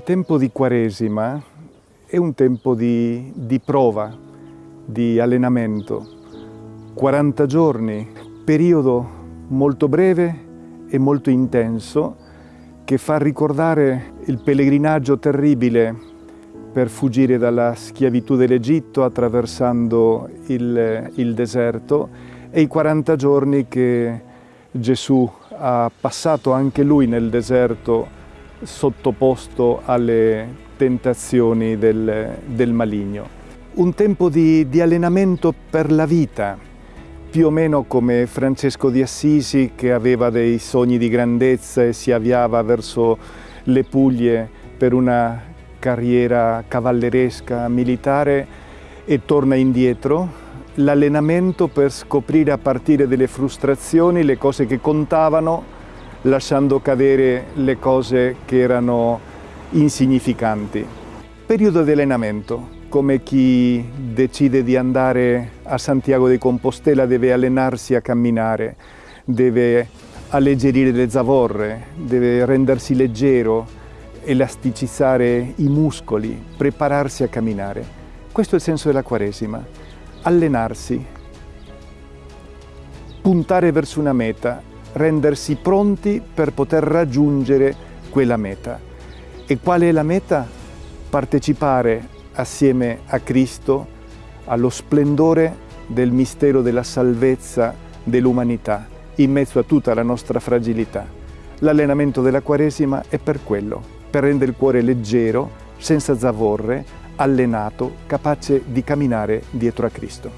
tempo di Quaresima è un tempo di, di prova, di allenamento. 40 giorni, periodo molto breve e molto intenso che fa ricordare il pellegrinaggio terribile per fuggire dalla schiavitù dell'Egitto attraversando il, il deserto e i 40 giorni che Gesù ha passato anche lui nel deserto sottoposto alle tentazioni del, del maligno. Un tempo di, di allenamento per la vita, più o meno come Francesco di Assisi che aveva dei sogni di grandezza e si avviava verso le Puglie per una carriera cavalleresca militare e torna indietro, l'allenamento per scoprire a partire dalle frustrazioni le cose che contavano lasciando cadere le cose che erano insignificanti. Periodo di allenamento, come chi decide di andare a Santiago di Compostela deve allenarsi a camminare, deve alleggerire le zavorre, deve rendersi leggero, elasticizzare i muscoli, prepararsi a camminare. Questo è il senso della Quaresima, allenarsi, puntare verso una meta, rendersi pronti per poter raggiungere quella meta. E qual è la meta? Partecipare assieme a Cristo allo splendore del mistero della salvezza dell'umanità in mezzo a tutta la nostra fragilità. L'allenamento della Quaresima è per quello, per rendere il cuore leggero, senza zavorre, allenato, capace di camminare dietro a Cristo.